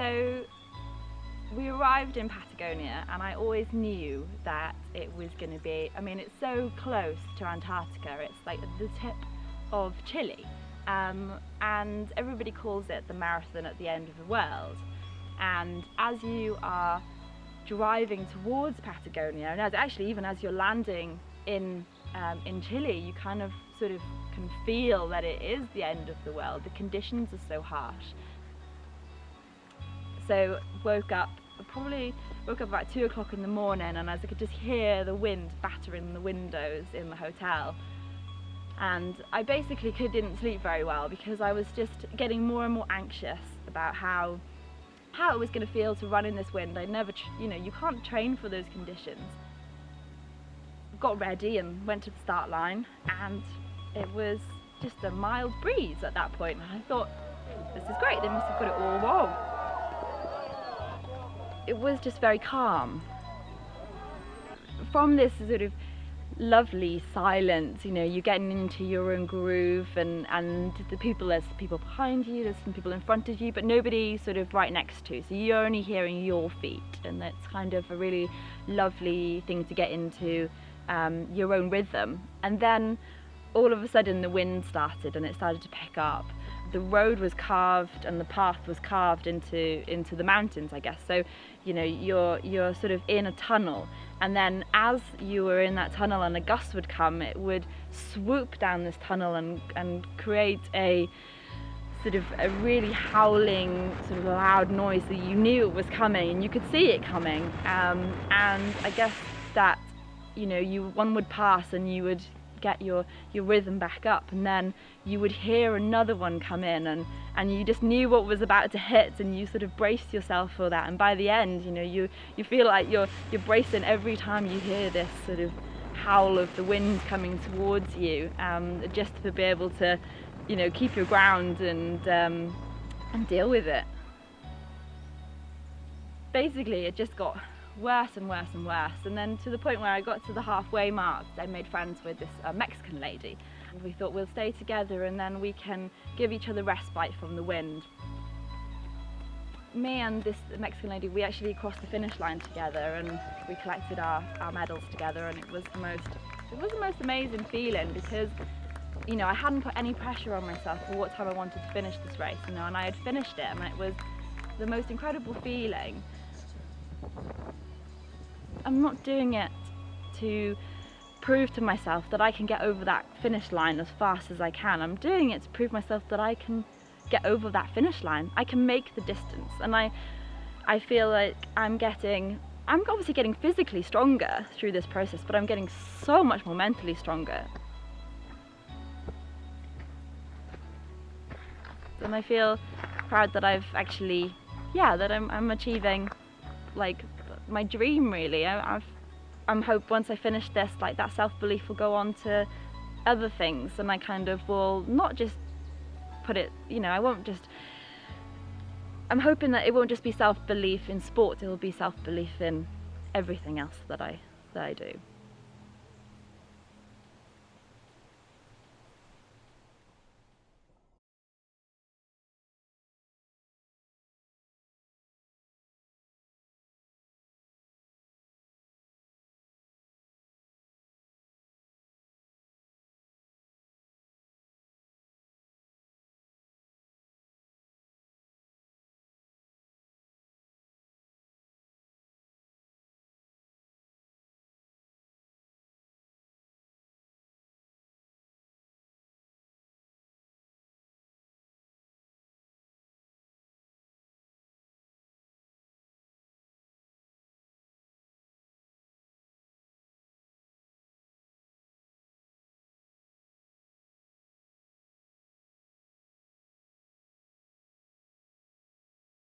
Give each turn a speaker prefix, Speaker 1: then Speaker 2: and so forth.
Speaker 1: So we arrived in Patagonia and I always knew that it was going to be, I mean it's so close to Antarctica, it's like the tip of Chile um, and everybody calls it the marathon at the end of the world. And as you are driving towards Patagonia and as actually even as you're landing in um, in Chile you kind of sort of can feel that it is the end of the world. The conditions are so harsh so woke up probably woke up about two o'clock in the morning and as I could just hear the wind battering the windows in the hotel and I basically could, didn't sleep very well because I was just getting more and more anxious about how how it was going to feel to run in this wind. I never, you know, you can't train for those conditions. Got ready and went to the start line and it was just a mild breeze at that point and I thought this is great, they must have got it all wrong it was just very calm. From this sort of lovely silence, you know, you're getting into your own groove and, and the people, there's people behind you, there's some people in front of you, but nobody sort of right next to. So you're only hearing your feet and that's kind of a really lovely thing to get into um, your own rhythm. And then all of a sudden the wind started and it started to pick up the road was carved and the path was carved into into the mountains I guess so you know you're you're sort of in a tunnel. And then as you were in that tunnel and a gust would come it would swoop down this tunnel and and create a sort of a really howling sort of loud noise that you knew it was coming and you could see it coming. Um, and I guess that you know you one would pass and you would get your, your rhythm back up and then you would hear another one come in and, and you just knew what was about to hit and you sort of braced yourself for that and by the end you know you, you feel like you're, you're bracing every time you hear this sort of howl of the wind coming towards you um, just to be able to you know keep your ground and, um, and deal with it. Basically it just got worse and worse and worse. And then to the point where I got to the halfway mark, I made friends with this uh, Mexican lady. And we thought we'll stay together and then we can give each other respite from the wind. Me and this Mexican lady, we actually crossed the finish line together and we collected our, our medals together and it was the most, it was the most amazing feeling because you know, I hadn't put any pressure on myself for what time I wanted to finish this race, you know, and I had finished it and it was the most incredible feeling. I'm not doing it to prove to myself that I can get over that finish line as fast as I can. I'm doing it to prove myself that I can get over that finish line. I can make the distance and I I feel like I'm getting I'm obviously getting physically stronger through this process but I'm getting so much more mentally stronger. And I feel proud that I've actually yeah that I'm, I'm achieving like my dream really. I, I've, I'm hope once I finish this, like that self-belief will go on to other things and I kind of will not just put it, you know, I won't just, I'm hoping that it won't just be self-belief in sport, it will be self-belief in everything else that I, that I do.